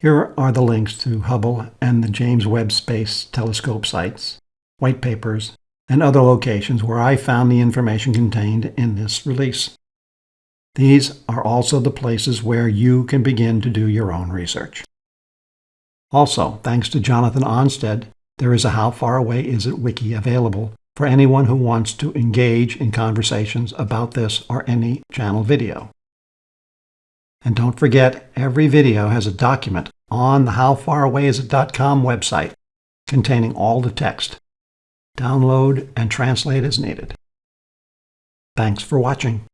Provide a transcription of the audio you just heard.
Here are the links to Hubble and the James Webb Space Telescope sites, white papers, and other locations where I found the information contained in this release. These are also the places where you can begin to do your own research. Also, thanks to Jonathan Onsted, there is a How Far Away Is It wiki available for anyone who wants to engage in conversations about this or any channel video. And don't forget, every video has a document on the howfarawayisit.com website containing all the text. Download and translate as needed. Thanks for watching.